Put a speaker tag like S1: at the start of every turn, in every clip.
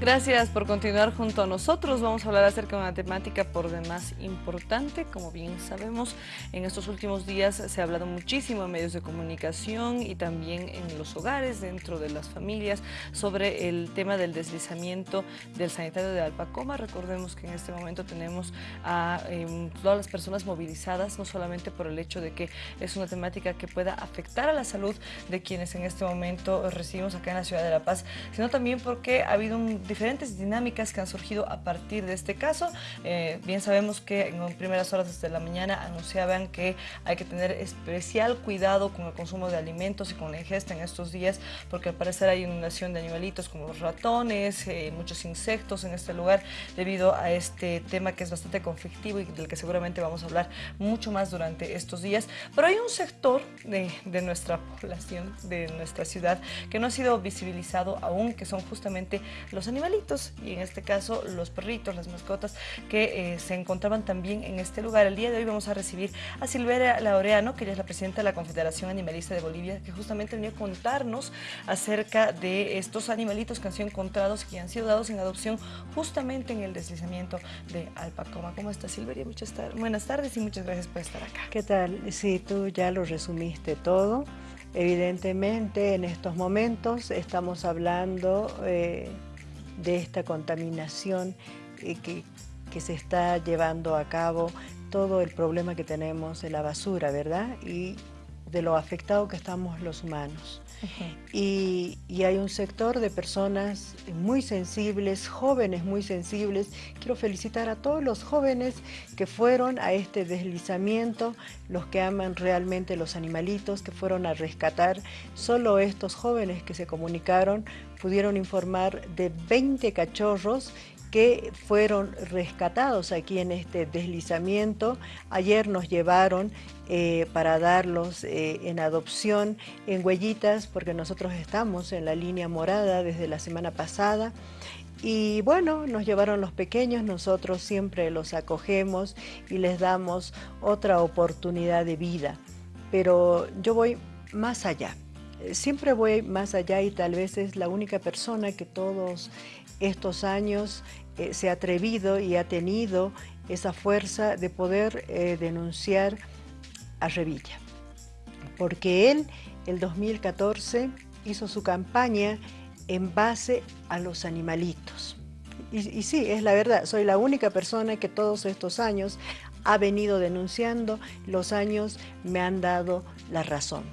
S1: Gracias por continuar junto a nosotros. Vamos a hablar acerca de una temática por demás importante. Como bien sabemos, en estos últimos días se ha hablado muchísimo en medios de comunicación y también en los hogares, dentro de las familias, sobre el tema del deslizamiento del sanitario de Alpacoma. Recordemos que en este momento tenemos a em, todas las personas movilizadas, no solamente por el hecho de que es una temática que pueda afectar a la salud de quienes en este momento recibimos acá en la ciudad de La Paz, sino también porque ha habido un diferentes dinámicas que han surgido a partir de este caso. Eh, bien sabemos que en primeras horas desde la mañana anunciaban que hay que tener especial cuidado con el consumo de alimentos y con la ingesta en estos días, porque al parecer hay inundación de animalitos como ratones, eh, muchos insectos en este lugar, debido a este tema que es bastante conflictivo y del que seguramente vamos a hablar mucho más durante estos días. Pero hay un sector de, de nuestra población, de nuestra ciudad, que no ha sido visibilizado aún, que son justamente los animales y en este caso los perritos, las mascotas que eh, se encontraban también en este lugar. El día de hoy vamos a recibir a Silveria Laureano, que ella es la presidenta de la Confederación Animalista de Bolivia, que justamente venía a contarnos acerca de estos animalitos que han sido encontrados y que han sido dados en adopción justamente en el deslizamiento de Alpacoma. ¿Cómo está Silveria? Muchas buenas tardes y muchas gracias por estar acá.
S2: ¿Qué tal? Sí, tú ya lo resumiste todo. Evidentemente en estos momentos estamos hablando eh, de esta contaminación eh, que, que se está llevando a cabo, todo el problema que tenemos de la basura, ¿verdad? Y de lo afectado que estamos los humanos. y, hay un sector de personas muy sensibles, jóvenes muy sensibles. Quiero felicitar a todos los jóvenes que fueron a este deslizamiento, los que aman realmente los animalitos, que fueron a rescatar. Solo estos jóvenes que se comunicaron pudieron informar de 20 cachorros que fueron rescatados aquí en este deslizamiento. Ayer nos llevaron eh, para darlos eh, en adopción en huellitas, porque nosotros estamos en la línea morada desde la semana pasada. Y bueno, nos llevaron los pequeños, nosotros siempre los acogemos y les damos otra oportunidad de vida. Pero yo voy más allá siempre voy más allá y tal vez es la única persona que todos estos años eh, se ha atrevido y ha tenido esa fuerza de poder eh, denunciar a Revilla. Porque él, el 2014, hizo su campaña en base a los animalitos. Y, y, sí, es la verdad, soy la única persona que todos estos años ha venido denunciando, los años me han dado la razón.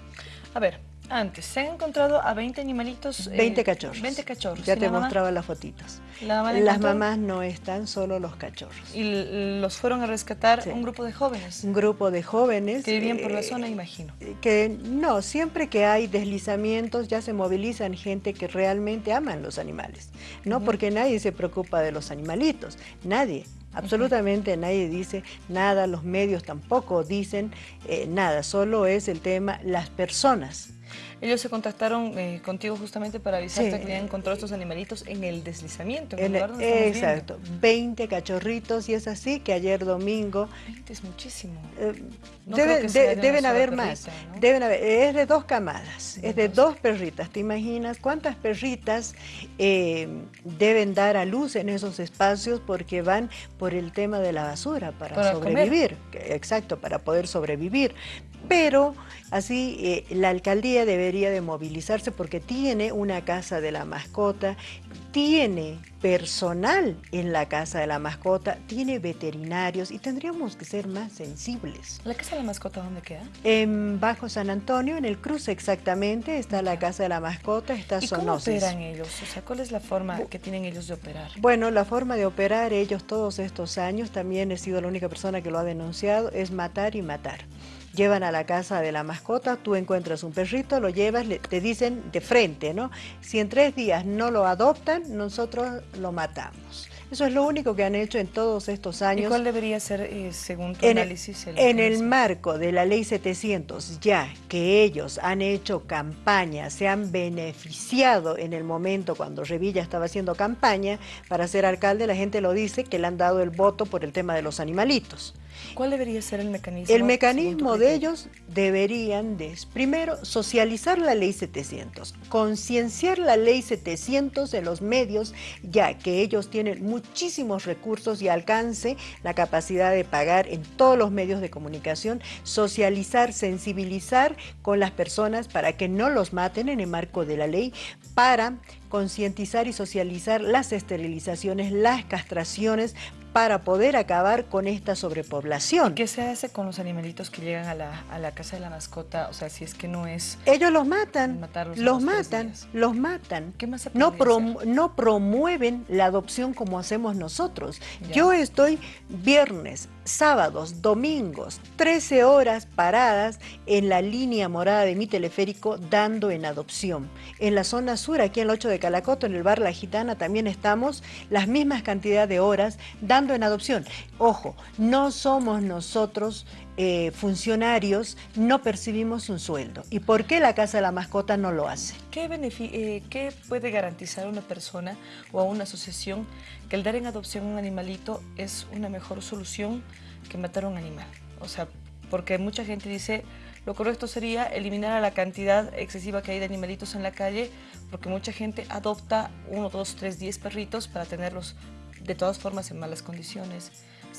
S1: A ver, antes, se han encontrado a 20 animalitos.
S2: 20 eh, cachorros.
S1: 20 cachorros.
S2: Ya te mostraba las fotitos. las mamás no están, solo los cachorros.
S1: ¿Y los fueron a rescatar un grupo de jóvenes?
S2: Un grupo de jóvenes.
S1: Que vivían por la eh, zona, imagino.
S2: Que no, siempre que hay deslizamientos ya se movilizan gente que realmente aman los animales. No porque nadie se preocupa de los animalitos, nadie. Absolutamente nadie dice nada, los medios tampoco dicen eh, nada, solo es el tema las personas
S1: ellos se contactaron eh, contigo justamente para avisarte que habían encontrado estos animalitos en el deslizamiento. En
S2: el, exacto, 20 cachorritos y es así que ayer domingo...
S1: 20 es muchísimo.
S2: Eh, deben haber más. Deben haber, es de dos camadas, es de dos. perritas. ¿Te imaginas cuántas perritas eh, deben dar a luz en esos espacios porque van por el tema de la basura para, sobrevivir? Exacto, para poder sobrevivir. Pero así la alcaldía debe de movilizarse porque tiene una casa de la mascota, tiene personal en la casa de la mascota, tiene veterinarios y tendríamos que ser más sensibles.
S1: ¿La casa de la mascota dónde queda?
S2: En Bajo San Antonio, en el cruce exactamente, está la casa de la mascota, está
S1: ¿Y cómo operan ellos? O sea, ¿cuál es la forma que tienen ellos de operar?
S2: Bueno, la forma de operar ellos todos estos años, también he sido la única persona que lo ha denunciado, es matar y matar llevan a la casa de la mascota, tú encuentras un perrito, lo llevas, te dicen de frente, ¿no? Si en tres días no lo adoptan, nosotros lo matamos. Eso es lo único que han hecho en todos estos años. ¿Y
S1: cuál debería ser, eh, según tu análisis?
S2: El en el marco de la Ley 700, ya que ellos han hecho campaña, se han beneficiado en el momento cuando Revilla estaba haciendo campaña para ser alcalde, la gente lo dice que le han dado el voto por el tema de los animalitos.
S1: ¿Cuál debería ser el mecanismo?
S2: El mecanismo de ellos deberían de, primero, socializar la ley 700, concienciar la ley 700 en los medios, ya que ellos tienen muchísimos recursos y alcance la capacidad de pagar en todos los medios de comunicación, socializar, sensibilizar con las personas para que no los maten en el marco de la ley, para concientizar y socializar las esterilizaciones, las castraciones, para poder acabar con esta sobrepoblación.
S1: ¿Qué se hace con los animalitos que llegan a la, casa de la mascota? O sea, si es que no es...
S2: Ellos los matan, los matan, los matan. ¿Qué más se no, no promueven la adopción como hacemos nosotros. Yo estoy viernes, sábados, domingos, 13 horas paradas en la línea morada de mi teleférico dando en adopción. En la zona sur, aquí en el 8 de Calacoto, en el bar La Gitana, también estamos las mismas cantidad de horas dando en adopción. Ojo, no somos nosotros eh, funcionarios, no percibimos un sueldo. ¿Y por qué la Casa de la Mascota no lo hace?
S1: ¿Qué, eh, ¿Qué puede garantizar a una persona o a una asociación que el dar en adopción un animalito es una mejor solución que matar a un animal? O sea, porque mucha gente dice, lo correcto sería eliminar a la cantidad excesiva que hay de animalitos en la calle, porque mucha gente adopta uno, dos, tres, diez perritos para tenerlos de todas formas en malas condiciones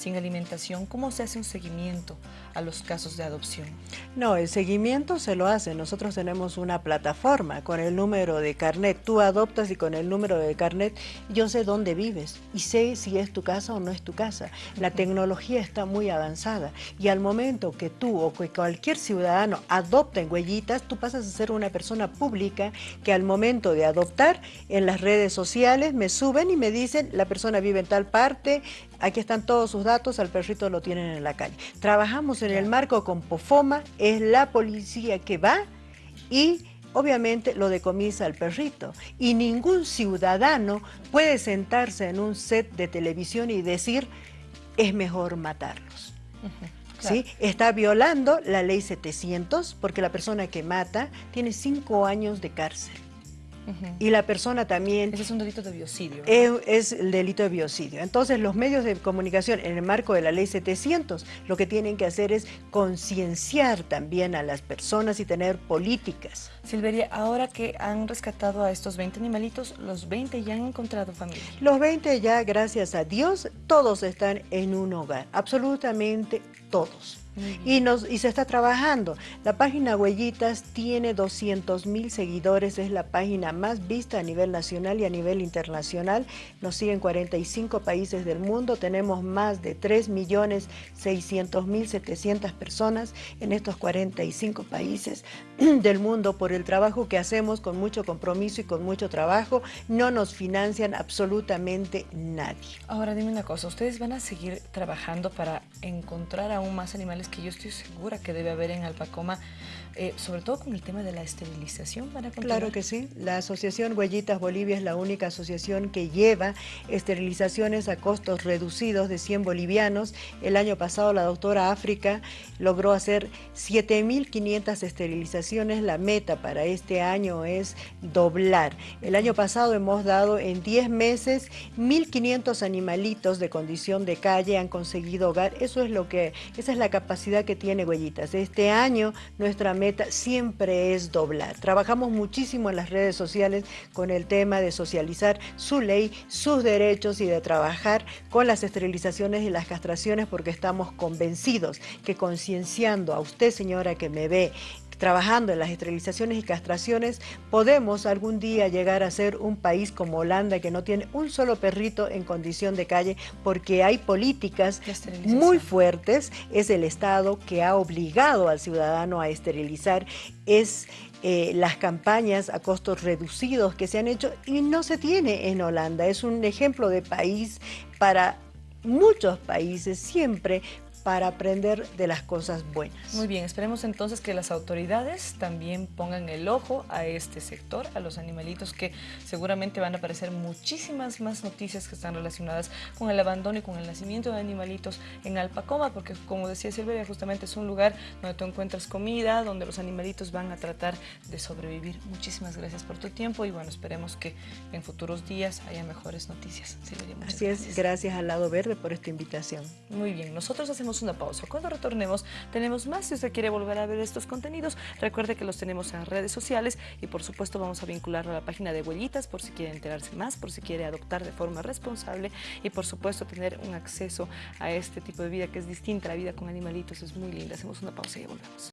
S1: sin alimentación, ¿cómo se hace un seguimiento a los casos de adopción?
S2: No, el seguimiento se lo hace. Nosotros tenemos una plataforma con el número de carnet. Tú adoptas y con el número de carnet yo sé dónde vives y sé si es tu casa o no es tu casa. La tecnología está muy avanzada y al momento que tú o que cualquier ciudadano adopta en huellitas, tú pasas a ser una persona pública que al momento de adoptar en las redes sociales me suben y me dicen la persona vive en tal parte, aquí están todos sus datos, al perrito lo tienen en la calle. Trabajamos en el marco con POFOMA, es la policía que va y obviamente lo decomisa al perrito. Y ningún ciudadano puede sentarse en un set de televisión y decir, es mejor matarlos. ¿Sí? Está violando la ley 700 porque la persona que mata tiene cinco años de cárcel. Y la persona también...
S1: Ese es un delito de biocidio.
S2: Es, el delito de biocidio. Entonces los medios de comunicación en el marco de la ley 700 lo que tienen que hacer es concienciar también a las personas y tener políticas.
S1: Silveria, ahora que han rescatado a estos 20 animalitos, los 20 ya han encontrado familia.
S2: Los 20 ya, gracias a Dios, todos están en un hogar, absolutamente todos y, nos, y se está trabajando. La página Huellitas tiene 200 mil seguidores, es la página más vista a nivel nacional y a nivel internacional. Nos siguen 45 países del mundo, tenemos más de 3 millones 600 mil 700 personas en estos 45 países del mundo por el trabajo que hacemos con mucho compromiso y con mucho trabajo. No nos financian absolutamente nadie.
S1: Ahora dime una cosa, ¿ustedes van a seguir trabajando para encontrar aún más animales que yo estoy segura que debe haber en Alpacoma, eh, sobre todo con el tema de la esterilización. ¿para
S2: claro que sí. La Asociación Huellitas Bolivia es la única asociación que lleva esterilizaciones a costos reducidos de 100 bolivianos. El año pasado la doctora África logró hacer 7.500 esterilizaciones. La meta para este año es doblar. El año pasado hemos dado en 10 meses 1.500 animalitos de condición de calle han conseguido hogar. Eso es lo que, esa es la capacidad que tiene Huellitas. Este año nuestra meta siempre es doblar. Trabajamos muchísimo en las redes sociales con el tema de socializar su ley, sus derechos y de trabajar con las esterilizaciones y las castraciones porque estamos convencidos que concienciando a usted, señora, que me ve trabajando en las esterilizaciones y castraciones, podemos algún día llegar a ser un país como Holanda que no tiene un solo perrito en condición de calle porque hay políticas muy fuertes. Es el Estado que ha obligado al ciudadano a esterilizar. Es eh, las campañas a costos reducidos que se han hecho y no se tiene en Holanda. Es un ejemplo de país para muchos países siempre para aprender de las cosas buenas.
S1: Muy bien, esperemos entonces que las autoridades también pongan el ojo a este sector, a los animalitos que seguramente van a aparecer muchísimas más noticias que están relacionadas con el abandono y con el nacimiento de animalitos en Alpacoma, porque como decía Silvia, justamente es un lugar donde tú encuentras comida, donde los animalitos van a tratar de sobrevivir. Muchísimas gracias por tu tiempo y bueno, esperemos que en futuros días haya mejores noticias.
S2: Así es, gracias al Lado Verde por esta invitación.
S1: Muy bien, nosotros hacemos hacemos una pausa. Cuando retornemos tenemos más. Si usted quiere volver a ver estos contenidos, recuerde que los tenemos en redes sociales y por supuesto vamos a vincularlo a la página de Huellitas por si quiere enterarse más, por si quiere adoptar de forma responsable y por supuesto tener un acceso a este tipo de vida que es distinta. La vida con animalitos es muy linda. Hacemos una pausa y volvemos.